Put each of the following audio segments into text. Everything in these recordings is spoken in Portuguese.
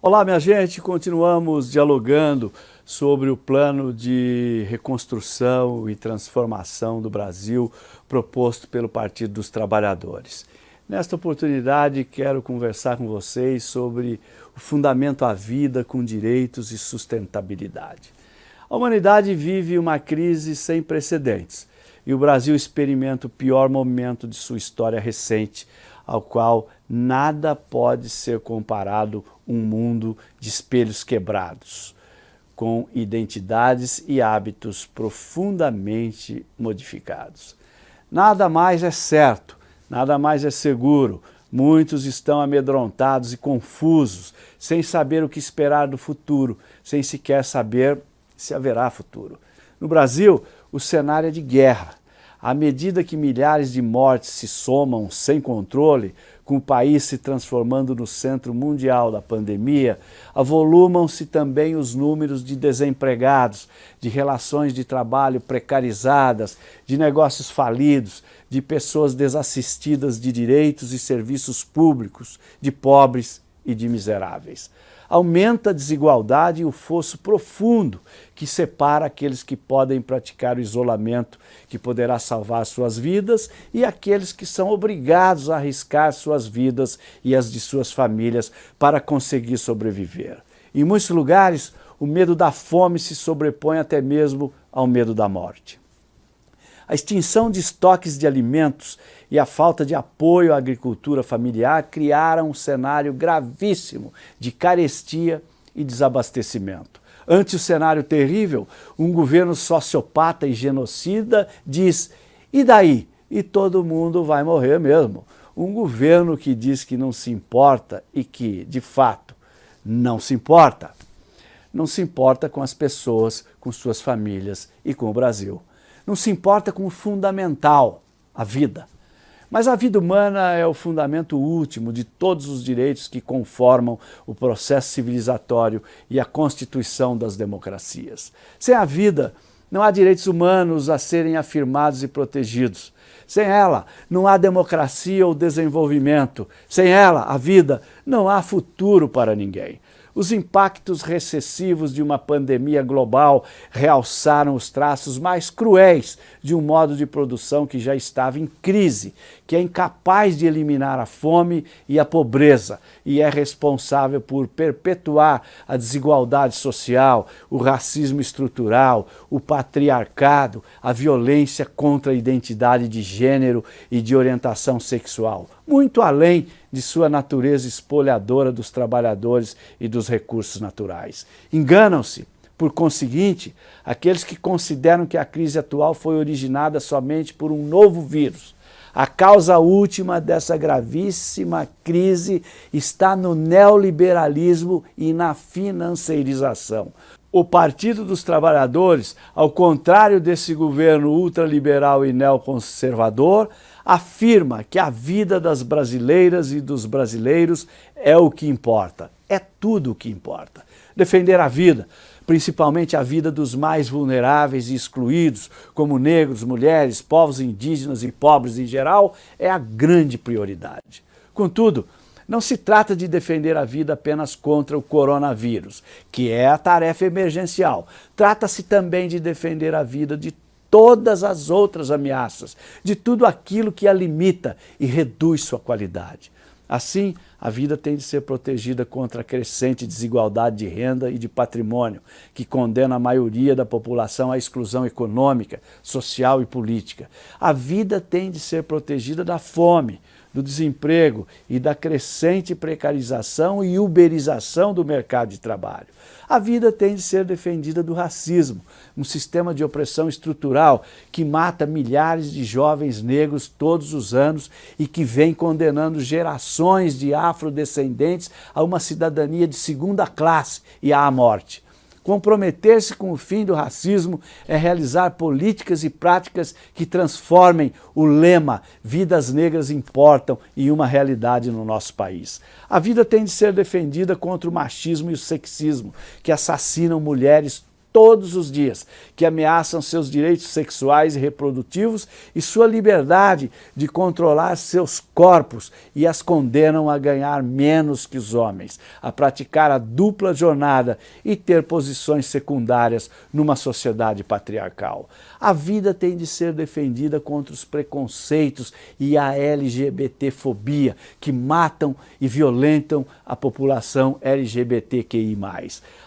Olá, minha gente, continuamos dialogando sobre o plano de reconstrução e transformação do Brasil proposto pelo Partido dos Trabalhadores. Nesta oportunidade, quero conversar com vocês sobre o fundamento à vida com direitos e sustentabilidade. A humanidade vive uma crise sem precedentes e o Brasil experimenta o pior momento de sua história recente, ao qual nada pode ser comparado um mundo de espelhos quebrados, com identidades e hábitos profundamente modificados. Nada mais é certo, nada mais é seguro, Muitos estão amedrontados e confusos, sem saber o que esperar do futuro, sem sequer saber se haverá futuro. No Brasil, o cenário é de guerra. À medida que milhares de mortes se somam sem controle, com o país se transformando no centro mundial da pandemia, avolumam-se também os números de desempregados, de relações de trabalho precarizadas, de negócios falidos, de pessoas desassistidas de direitos e serviços públicos, de pobres e de miseráveis aumenta a desigualdade e o fosso profundo que separa aqueles que podem praticar o isolamento, que poderá salvar suas vidas, e aqueles que são obrigados a arriscar suas vidas e as de suas famílias para conseguir sobreviver. Em muitos lugares, o medo da fome se sobrepõe até mesmo ao medo da morte. A extinção de estoques de alimentos e a falta de apoio à agricultura familiar criaram um cenário gravíssimo de carestia e desabastecimento. Ante o cenário terrível, um governo sociopata e genocida diz, e daí? E todo mundo vai morrer mesmo. Um governo que diz que não se importa e que, de fato, não se importa. Não se importa com as pessoas, com suas famílias e com o Brasil não se importa com o fundamental, a vida. Mas a vida humana é o fundamento último de todos os direitos que conformam o processo civilizatório e a constituição das democracias. Sem a vida, não há direitos humanos a serem afirmados e protegidos. Sem ela, não há democracia ou desenvolvimento. Sem ela, a vida, não há futuro para ninguém. Os impactos recessivos de uma pandemia global realçaram os traços mais cruéis de um modo de produção que já estava em crise, que é incapaz de eliminar a fome e a pobreza e é responsável por perpetuar a desigualdade social, o racismo estrutural, o patriarcado, a violência contra a identidade de gênero e de orientação sexual, muito além de sua natureza espolhadora dos trabalhadores e dos recursos naturais. Enganam-se, por conseguinte, aqueles que consideram que a crise atual foi originada somente por um novo vírus. A causa última dessa gravíssima crise está no neoliberalismo e na financeirização. O Partido dos Trabalhadores, ao contrário desse governo ultraliberal e neoconservador, afirma que a vida das brasileiras e dos brasileiros é o que importa, é tudo o que importa. Defender a vida, principalmente a vida dos mais vulneráveis e excluídos, como negros, mulheres, povos indígenas e pobres em geral, é a grande prioridade. Contudo, não se trata de defender a vida apenas contra o coronavírus, que é a tarefa emergencial. Trata-se também de defender a vida de todas as outras ameaças, de tudo aquilo que a limita e reduz sua qualidade. Assim, a vida tem de ser protegida contra a crescente desigualdade de renda e de patrimônio, que condena a maioria da população à exclusão econômica, social e política. A vida tem de ser protegida da fome, do desemprego e da crescente precarização e uberização do mercado de trabalho. A vida tem de ser defendida do racismo, um sistema de opressão estrutural que mata milhares de jovens negros todos os anos e que vem condenando gerações de afrodescendentes a uma cidadania de segunda classe e à morte. Comprometer-se com o fim do racismo é realizar políticas e práticas que transformem o lema Vidas Negras Importam em uma realidade no nosso país. A vida tem de ser defendida contra o machismo e o sexismo, que assassinam mulheres todos os dias, que ameaçam seus direitos sexuais e reprodutivos e sua liberdade de controlar seus corpos e as condenam a ganhar menos que os homens, a praticar a dupla jornada e ter posições secundárias numa sociedade patriarcal. A vida tem de ser defendida contra os preconceitos e a LGBTfobia que matam e violentam a população LGBTQI+.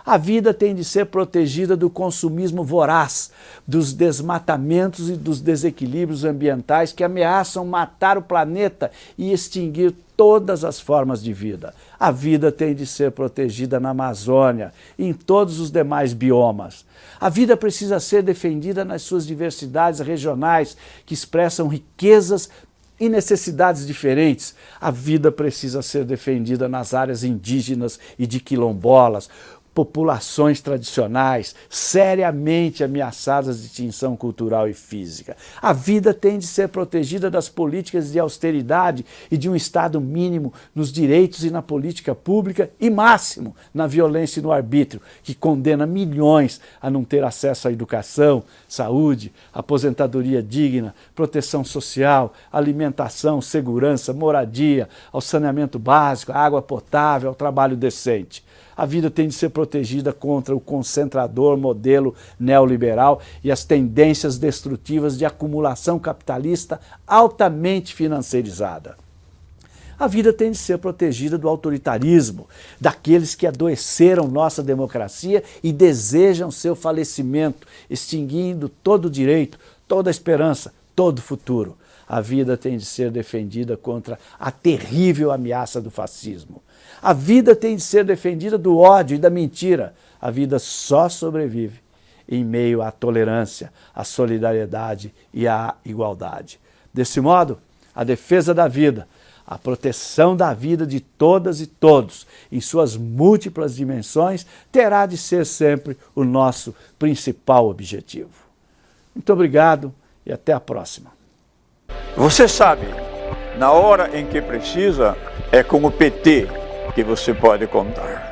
A vida tem de ser protegida do consumismo voraz, dos desmatamentos e dos desequilíbrios ambientais que ameaçam matar o planeta e extinguir todas as formas de vida. A vida tem de ser protegida na Amazônia e em todos os demais biomas. A vida precisa ser defendida nas suas diversidades regionais, que expressam riquezas e necessidades diferentes. A vida precisa ser defendida nas áreas indígenas e de quilombolas, populações tradicionais seriamente ameaçadas de extinção cultural e física. A vida tem de ser protegida das políticas de austeridade e de um Estado mínimo nos direitos e na política pública e máximo na violência e no arbítrio, que condena milhões a não ter acesso à educação, saúde, aposentadoria digna, proteção social, alimentação, segurança, moradia, ao saneamento básico, água potável, ao trabalho decente a vida tem de ser protegida contra o concentrador modelo neoliberal e as tendências destrutivas de acumulação capitalista altamente financeirizada. A vida tem de ser protegida do autoritarismo, daqueles que adoeceram nossa democracia e desejam seu falecimento, extinguindo todo o direito, toda esperança, todo futuro. A vida tem de ser defendida contra a terrível ameaça do fascismo. A vida tem de ser defendida do ódio e da mentira. A vida só sobrevive em meio à tolerância, à solidariedade e à igualdade. Desse modo, a defesa da vida, a proteção da vida de todas e todos, em suas múltiplas dimensões, terá de ser sempre o nosso principal objetivo. Muito obrigado e até a próxima. Você sabe, na hora em que precisa, é com o PT que você pode contar.